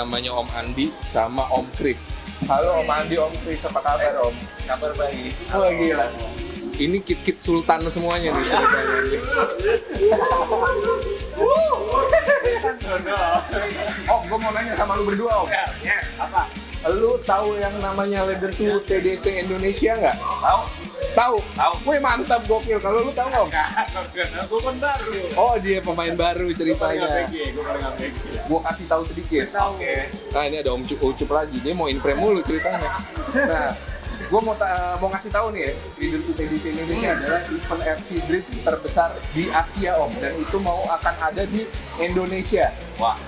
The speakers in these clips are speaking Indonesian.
Namanya Om Andi sama Om Kris. Halo Om Andi, Om Kris, apa kabar Om? Kabar baik. Wah gila. Ini kit-kit sultan semuanya nih ceritanya nih. Om, gue mau nanya sama lu berdua Om. Yes, apa? Lu tahu yang namanya Leather to TDC Indonesia nggak? Tahu? Tahu? Tahu. Wih mantap gokil. Kalau lu tahu Om? Karena gue kan baru. Oh dia pemain baru ceritanya. gue paling APG. Gua kasih tahu sedikit. Oke. Nah ini ada Om Cup, Ucup lagi. Dia mau in frame mulu ceritanya. Nah, gue mau ta- mau ngasih tahu nih ya, Leader to TDC Indonesia adalah event RC Drift terbesar di Asia Om, dan itu mau akan ada di Indonesia. Wah,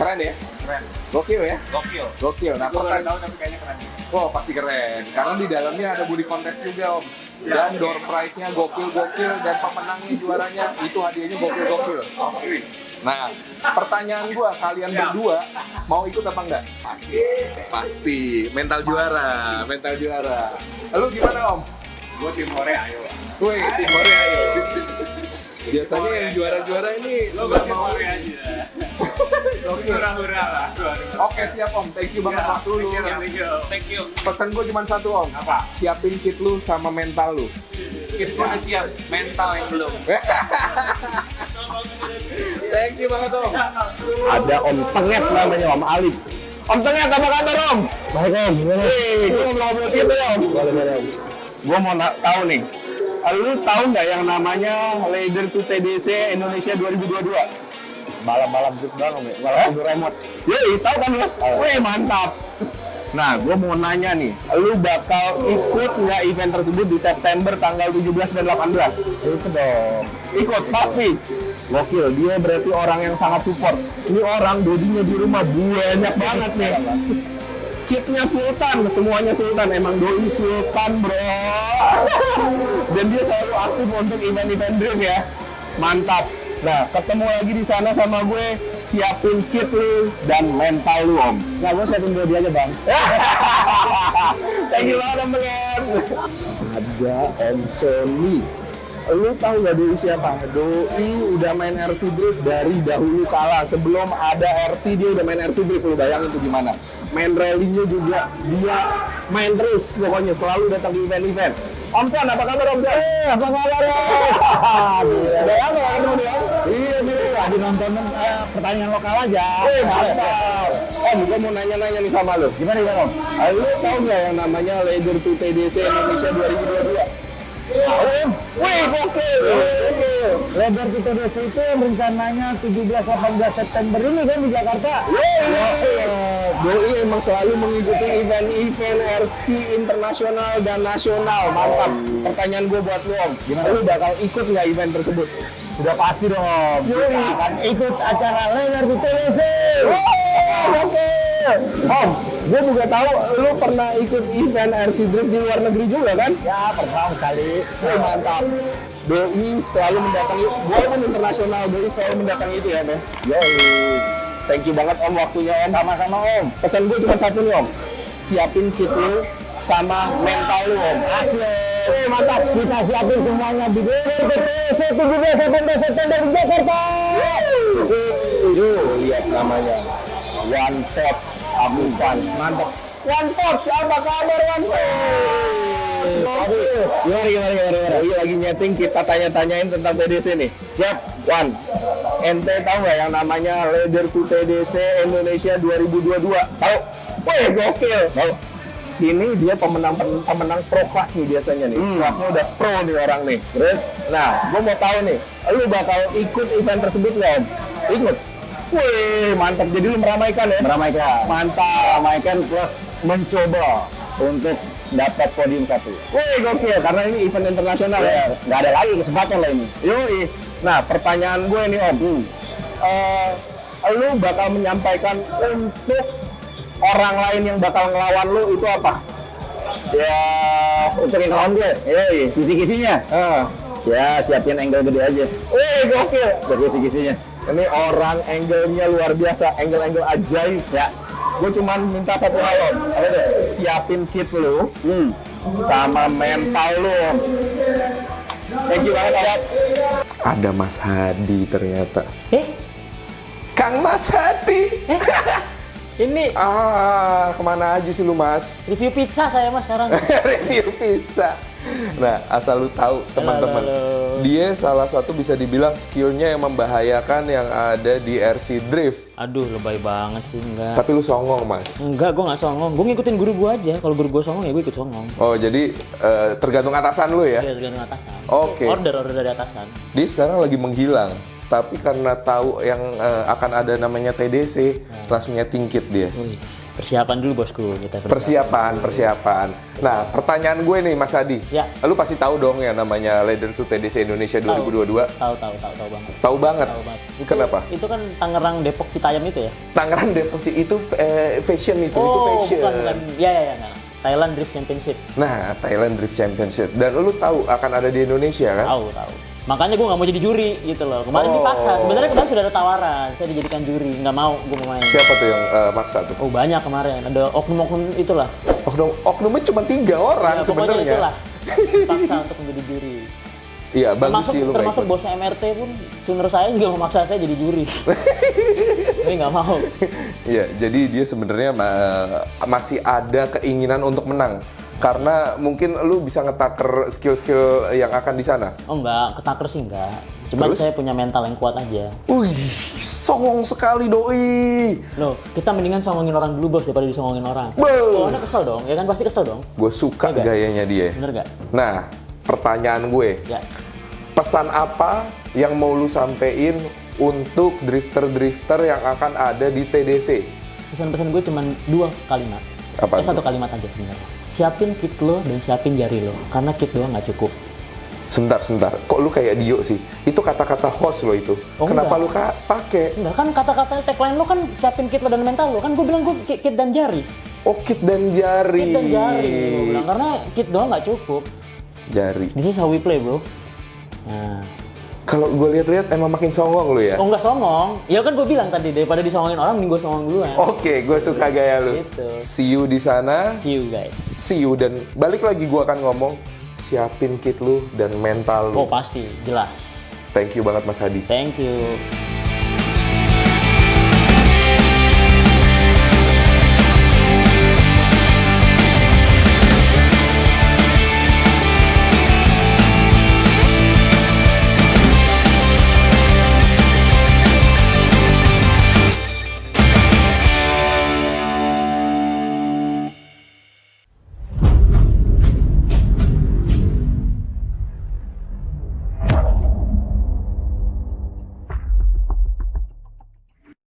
Keren ya? keren. Gokil ya? Gokil. Gokil. Nah, pertanyaan, tahu tapi kayaknya keren. oh pasti keren. Karena di dalamnya ada body contest juga Om. Dan door prize-nya gokil-gokil dan pemenangnya juaranya itu hadiahnya gokil-gokil. Oke. Nah, pertanyaan gua kalian berdua mau ikut apa enggak? Pasti. Pasti, mental juara, mental juara. Lalu gimana Om? Gue tim Korea, ayo. Woi, tim Korea ayo. Biasanya yang juara-juara ini Lo tim mau. Aja. Gokil. Hura-hura lah. Oke siap Om, thank you banget waktu lu. Thank you, thank you. Thank you. Pesan gua cuma satu Om, Apa? siapin kit lu sama mental lu. Kita udah siap. Mental yang belum. thank you banget Om. ada Om Tenget namanya Om Alif. Om Tenget apa kabar Om? Baik Om, gimana? Wih, gue mau ngobrol gitu Om. Boleh, boleh Om. Gue mau na- tahu nih, lu tahu nggak yang namanya Leader to TDC Indonesia 2022? Balap-balap gitu doang ya, balap eh? remote. Yoi, tahu kan lu? Wih, mantap. Nah, gue mau nanya nih, lu bakal ikut nggak event tersebut di September tanggal 17 dan 18? Ikut dong. Ikut, pasti. Gokil, dia berarti orang yang sangat support. Ini orang dodinya di rumah banyak banget nih. Kitnya Sultan, semuanya Sultan. Emang doi Sultan, bro. Dan dia selalu aktif untuk event-event dream ya. Mantap. Nah, ketemu lagi di sana sama gue, siapin kit lu dan mental lu, Om. Nah, gue siapin body aja, Bang. Thank you banget, Om Bengen. Ada Om Sony. Lu tahu gak Doi siapa? Doi udah main RC Drift dari dahulu kala. Sebelum ada RC, dia udah main RC Drift. Lu bayangin tuh gimana. Main rally-nya juga dia main terus. Pokoknya selalu datang di event-event. Om Son, apa kabar Om Son? Eh, apa kabar Om? Udah lama gak ketemu dia? Iya, iya. Lagi nonton eh, pertandingan lokal aja. Eh, mantap. Om, gue mau nanya-nanya nih sama lu. Gimana ya, Om? Ah, Lu tahu nggak yang namanya Leader to TDC Indonesia 2022? Tahu? Wih, gokil. Gokil. Lebar kita desa itu rencananya 17-18 September ini kan di Jakarta. Doi emang selalu mengikuti event-event RC internasional dan nasional. Mantap. Pertanyaan gue buat lu, Om. Lu bakal ikut nggak event tersebut? Sudah pasti dong. Kita akan ikut acara Lebar di TDC. Oke. Om, gue juga tahu lu pernah ikut event RC Drift di luar negeri juga kan? Ya, pernah sekali. Wih, mantap. Doi selalu mendatangi, walaupun internasional, Doi selalu mendatangi itu ya, Beh? Yoi. Thank you banget Om waktunya Om. Sama-sama Om. Pesan gue cuma satu nih Om. Siapin kit lu sama mental lu Om. Asli. Wih, mantap. Kita siapin semuanya di di TDC 17-18 September di Jakarta. Tuh, lihat namanya. One Touch Abukan. Mantap. One Touch, apa kabar One Touch? Gimana, gimana, gimana, gimana? Iya lagi nyeting, kita tanya-tanyain tentang TDC nih. Siap, One. Ente tahu nggak yang namanya Leader to TDC Indonesia 2022? Tahu? Wih, gokil. Tahu? Ini dia pemenang pemenang pro kelas nih biasanya nih. Kelasnya udah pro nih orang nih. Terus, nah, gue mau tahu nih, lu bakal ikut event tersebut nggak Om? Ikut. Wih, mantap. Jadi lu meramaikan ya? Meramaikan. Mantap. Meramaikan plus mencoba untuk dapat podium satu. Wih, gokil. Karena ini event internasional ya. Ya, nggak ada lagi kesempatan lah ini. Yoi. Nah, pertanyaan gue nih Om. Eh, lu bakal menyampaikan untuk orang lain yang bakal ngelawan lu itu apa? Ya, untuk yang kawan gue, Yoi. kisi-kisinya. Ah. Ya, siapin angle gede aja. Wih, gokil. Buat kisi-kisinya. Ini orang angle-nya luar biasa, angle-angle ajaib. Ya. Gue cuman minta satu hal? Siapin kit lu Hmm. sama mental lu. Thank you banget Om. Ada Mas Hadi ternyata. Eh, Kang Mas Hadi. Ini Ah, ke mana aja sih lu Mas? review pizza saya mas sekarang. Review pizza. Nah, asal lu tahu teman-teman, dia salah satu bisa dibilang skillnya yang membahayakan yang ada di RC Drift. Aduh, lebay banget sih enggak. Tapi lu songong Mas. Enggak, gue nggak songong. Gue ngikutin guru gue aja. Kalau guru gue songong ya gue ikut songong. Oh, jadi eh, tergantung atasan lu ya? Iya, tergantung atasan. Oke. Order order dari atasan. Dia sekarang lagi menghilang. Tapi karena tahu yang eh, akan ada namanya TDC, langsungnya tingkit dia. Wih, persiapan dulu bosku kita. Persiapan, persiapan. Nah, pertanyaan gue nih Mas Adi. Ya. Lu pasti tahu dong ya namanya Leader to TDC Indonesia 2022. Tahu tahu tahu tahu banget. Tahu banget. Tahu banget. Itu, Kenapa? Itu kan Tangerang Depok Citayam itu ya? Tangerang Depok Ci- itu eh, fashion itu, itu oh, fashion. bukan bukan. Ya ya ya. Nah. Thailand Drift Championship. Nah, Thailand Drift Championship. Dan lu tahu akan ada di Indonesia kan? Tahu tahu. Makanya gue nggak mau jadi juri gitu loh. Kemarin Oh. dipaksa. Sebenarnya kemarin sudah ada tawaran. Saya dijadikan juri. Nggak mau gue mau main. Siapa tuh yang eh, maksa tuh? Oh banyak kemarin. Ada oknum-oknum itulah. Oknum, oknumnya cuma tiga orang Ya, sebenarnya. itulah. Dipaksa untuk menjadi juri. Iya, bagus termasuk sih lu termasuk ikut. bosnya MRT pun tuner saya juga memaksa saya jadi juri. Tapi nggak mau. Iya, jadi dia sebenarnya ma- masih ada keinginan untuk menang. Karena mungkin lu bisa ngetaker skill-skill yang akan di sana. Oh enggak, ketaker sih enggak. Cuma Terus? saya punya mental yang kuat aja. Wih, songong sekali doi. Loh, kita mendingan songongin orang dulu bos daripada disongongin orang. Oh, anda kesel dong, ya kan pasti kesel dong. Gue suka nggak? gayanya dia. Bener gak? Nah, pertanyaan gue, Ya. pesan apa yang mau lu sampein untuk drifter-drifter yang akan ada di TDC? Pesan-pesan gue cuma dua kalimat. Apa Eh, satu kalimat aja sebenarnya. Siapin kit lo dan siapin jari lo. Karena kit doang nggak cukup. Sebentar, sebentar. Kok lu kayak Dio sih? Itu kata-kata host lo itu. Oh, Kenapa enggak. lu ka- pakai? Enggak kan kata-kata tagline lo kan siapin kit lo dan mental lo. Kan gue bilang gue kit, kit dan jari. Oh, kit dan jari. Kit dan jari. Gue bilang karena kit doang nggak cukup. Jari. This is how we play bro. Nah, Kalau gue lihat-lihat emang makin songong lu ya. oh nggak songong. Ya kan gue bilang tadi daripada disongongin orang, mending gue songong dulu ya. Oke, gue suka gaya lu. Gitu. See you di sana. See you guys. See you dan balik lagi gue akan ngomong siapin kit lu dan mental lu. Oh pasti, jelas. Thank you banget Mas Hadi. Thank you.